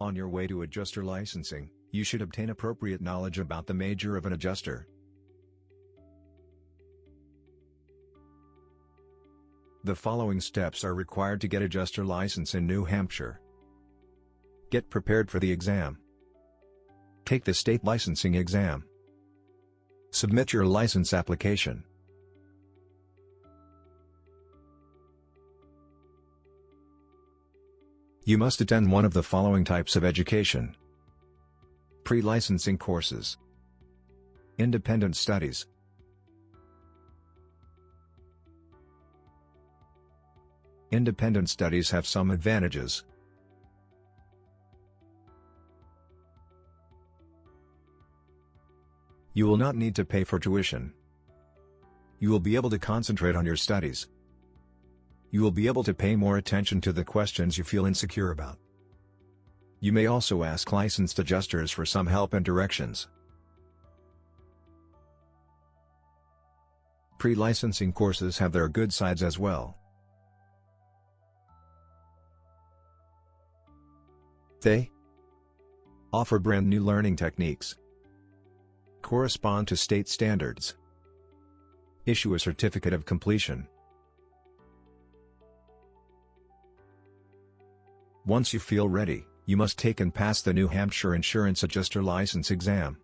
On your way to adjuster licensing, you should obtain appropriate knowledge about the major of an adjuster. The following steps are required to get adjuster license in New Hampshire. Get prepared for the exam. Take the state licensing exam. Submit your license application. You must attend one of the following types of education. Pre-licensing courses. Independent studies. Independent studies have some advantages. You will not need to pay for tuition. You will be able to concentrate on your studies. You will be able to pay more attention to the questions you feel insecure about. You may also ask licensed adjusters for some help and directions. Pre-licensing courses have their good sides as well. They offer brand new learning techniques, correspond to state standards, issue a certificate of completion. Once you feel ready, you must take and pass the New Hampshire Insurance Adjuster License exam.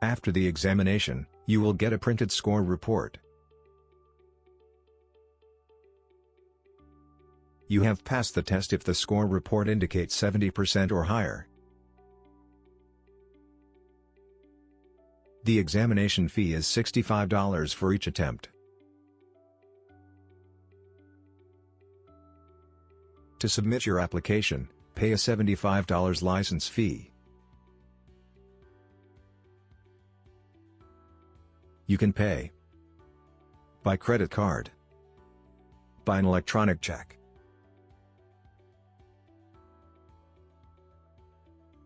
After the examination, you will get a printed score report. You have passed the test if the score report indicates 70% or higher. The examination fee is $65 for each attempt. To submit your application, pay a $75 license fee. You can pay by credit card, by an electronic check.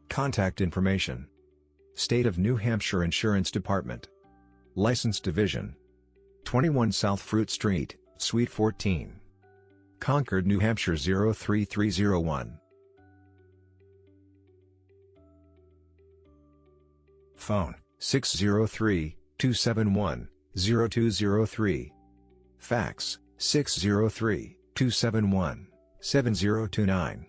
Contact information State of New Hampshire Insurance Department License Division 21 South Fruit Street, Suite 14 Concord, New Hampshire 03301. Phone 603-271-0203. Fax 603-271-7029.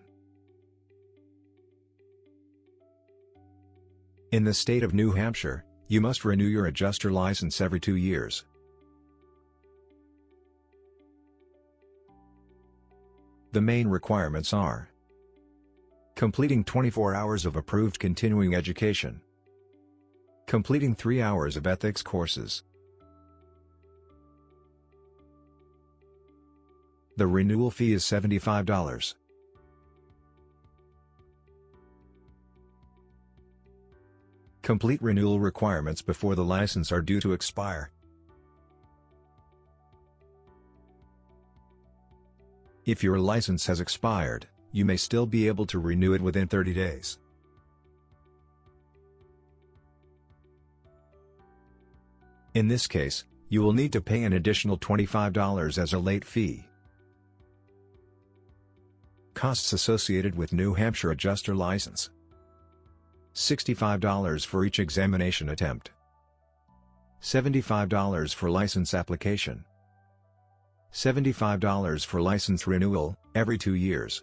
In the state of New Hampshire, you must renew your adjuster license every two years. The main requirements are Completing 24 hours of approved continuing education. Completing 3 hours of ethics courses. The renewal fee is $75. Complete renewal requirements before the license are due to expire. If your license has expired, you may still be able to renew it within 30 days. In this case, you will need to pay an additional $25 as a late fee. Costs associated with New Hampshire Adjuster License $65 for each examination attempt $75 for license application $75 for license renewal, every two years.